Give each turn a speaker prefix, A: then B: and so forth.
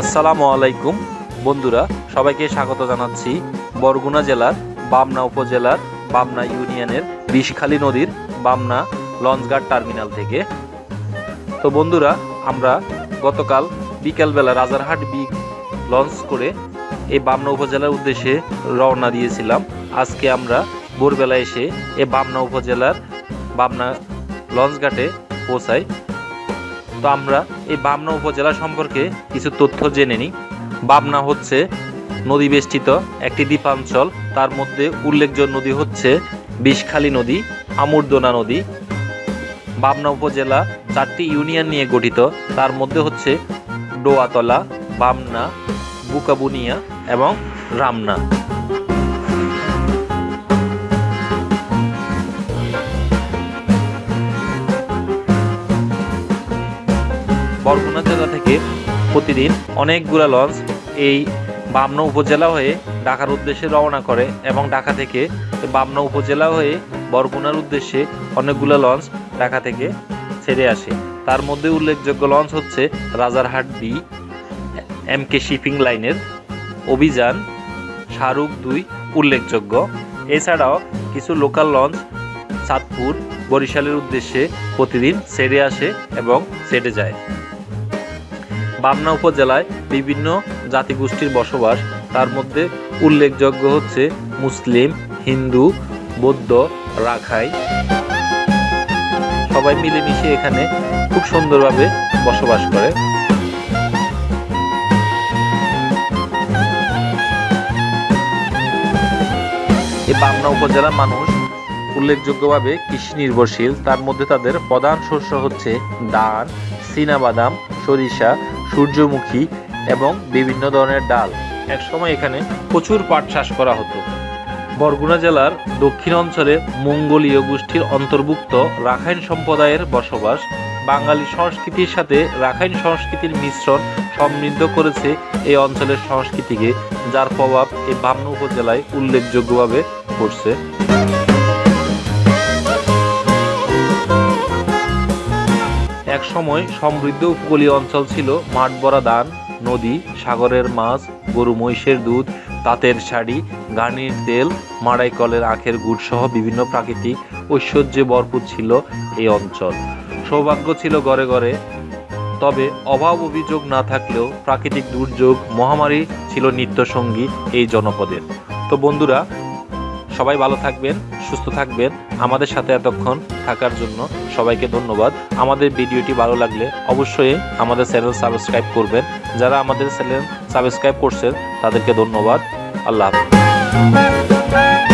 A: আসসালামু আলাইকুম, বন্ধুরা, সবাইকে স্বাগত জানাচ্ছি বরগুনা জেলার বামনা উপজেলার বামনা ইউনিয়নের বিষখালী নদীর বামনা লঞ্চঘাট টার্মিনাল থেকে। তো বন্ধুরা, আমরা গতকাল বিকেলবেলা রাজারহাট বি লঞ্চ করে এই বামনা উপজেলার উদ্দেশ্যে রওনা দিয়েছিলাম। আজকে আমরা ভোরবেলা এসে এই বামনা উপজেলার বামনা লঞ্চঘাটে পৌঁছাই। তো আমরা এই বামনা উপজেলা সম্পর্কে কিছু তথ্য জেনে নিই। বামনা হচ্ছে নদী বেষ্টিত একটি দ্বীপাঞ্চল। তার মধ্যে উল্লেখযোগ্য নদী হচ্ছে বিষখালী নদী, আমুরদোনা নদী। বামনা উপজেলা চারটি ইউনিয়ন নিয়ে গঠিত। তার মধ্যে হচ্ছে ডোয়াতলা, বামনা, বুকাবুনিয়া এবং রামনা। বরগুনা জেলা থেকে প্রতিদিন অনেকগুলো লঞ্চ এই বামনা উপজেলা হয়ে ঢাকার উদ্দেশ্যে রওনা করে এবং ঢাকা থেকে বামনা উপজেলা হয়ে বরগুনার উদ্দেশ্যে অনেকগুলো লঞ্চ ঢাকা থেকে ছেড়ে আসে। তার মধ্যে উল্লেখযোগ্য লঞ্চ হচ্ছে Rajarhat B M K shipping লাইনের অভিযান, শাহরুখ দুই উল্লেখযোগ্য। এছাড়াও কিছু লোকাল লঞ্চ চাঁদপুর, বরিশালের উদ্দেশ্যে প্রতিদিন ছেড়ে আসে এবং ছেড়ে যায়। বামনা উপজেলায় বিভিন্ন জাতিগোষ্ঠীর বসবাস। তার মধ্যে উল্লেখযোগ্য হচ্ছে মুসলিম, হিন্দু, বৌদ্ধ, রাখাই। সবাই মিলেমিশে এখানে খুব সুন্দরভাবে বসবাস করে। এই বামনা উপজেলার মানুষ উল্লেখযোগ্যভাবে কৃষি নির্ভরশীল। তার মধ্যে তাদের প্রধান শস্য হচ্ছে ধান, চীনাবাদাম, সরিষা সূর্যমুখী এবং বিভিন্ন ধরনের ডাল। একসময় এখানে প্রচুর পাট চাষ করা হতো। বরগুনা জেলার দক্ষিণ অঞ্চলে মঙ্গোলীয় গোষ্ঠীর অন্তর্ভুক্ত রাখাইন সম্প্রদায়ের বসবাস বাঙালি সংস্কৃতির সাথে রাখাইন সংস্কৃতির মিশ্রণ সমৃদ্ধ করেছে এই অঞ্চলের সংস্কৃতিকে, যার প্রভাব এই বামনা উপজেলায় উল্লেখযোগ্যভাবে পড়ছে। এক সময় সমৃদ্ধ উপকূলীয় অঞ্চল ছিল মাঠ ভরা ধান, নদী, সাগরের মাছ, গরু, মহিষের দুধ, তাঁতের শাড়ি গানির তেল, মাড়াই কলের আখের গুড় সহ বিভিন্ন প্রাকৃতিক ঐশ্বর্যে ভরপুর ছিল এই অঞ্চল। সৌভাগ্য ছিল ঘরে ঘরে তবে অভাব অভিযোগ না থাকলেও প্রাকৃতিক দুর্যোগ, মহামারী ছিল নিত্যসঙ্গী এই জনপদের। তো বন্ধুরা সবাই ভালো থাকবেন, সুস্থ থাকবেন। আমাদের সাথে এতক্ষণ থাকার জন্য সবাইকে ধন্যবাদ। আমাদের ভিডিওটি ভালো লাগলে অবশ্যই আমাদের চ্যানেল সাবস্ক্রাইব করবেন। যারা আমাদের চ্যানেল সাবস্ক্রাইব করছেন, তাদেরকে ধন্যবাদ। আল্লাহ হাফেজ।